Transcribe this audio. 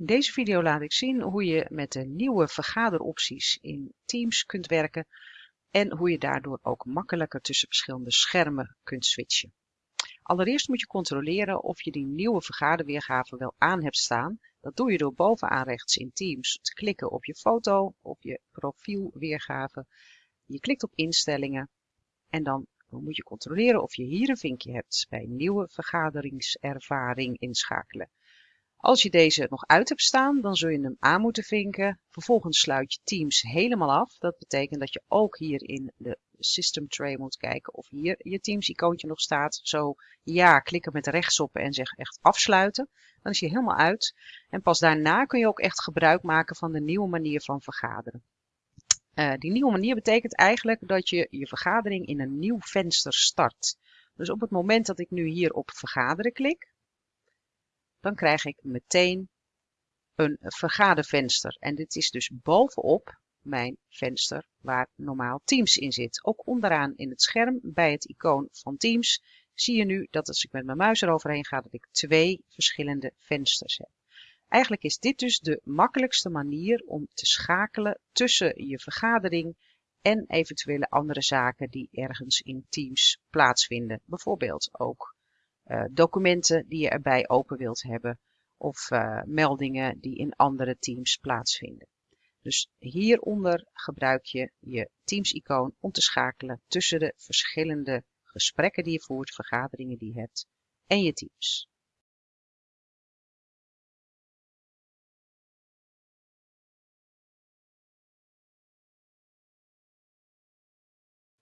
In deze video laat ik zien hoe je met de nieuwe vergaderopties in Teams kunt werken en hoe je daardoor ook makkelijker tussen verschillende schermen kunt switchen. Allereerst moet je controleren of je die nieuwe vergaderweergave wel aan hebt staan. Dat doe je door bovenaan rechts in Teams te klikken op je foto, op je profielweergave. Je klikt op instellingen en dan moet je controleren of je hier een vinkje hebt bij nieuwe vergaderingservaring inschakelen. Als je deze nog uit hebt staan, dan zul je hem aan moeten vinken. Vervolgens sluit je Teams helemaal af. Dat betekent dat je ook hier in de System Tray moet kijken of hier je Teams icoontje nog staat. Zo ja, klikken met rechtsop en zeg echt afsluiten. Dan is hij helemaal uit. En pas daarna kun je ook echt gebruik maken van de nieuwe manier van vergaderen. Uh, die nieuwe manier betekent eigenlijk dat je je vergadering in een nieuw venster start. Dus op het moment dat ik nu hier op vergaderen klik, dan krijg ik meteen een vergadervenster. En dit is dus bovenop mijn venster waar normaal Teams in zit. Ook onderaan in het scherm bij het icoon van Teams zie je nu dat als ik met mijn muis eroverheen ga, dat ik twee verschillende vensters heb. Eigenlijk is dit dus de makkelijkste manier om te schakelen tussen je vergadering en eventuele andere zaken die ergens in Teams plaatsvinden. Bijvoorbeeld ook documenten die je erbij open wilt hebben of uh, meldingen die in andere teams plaatsvinden. Dus hieronder gebruik je je Teams-icoon om te schakelen tussen de verschillende gesprekken die je voert, vergaderingen die je hebt en je teams.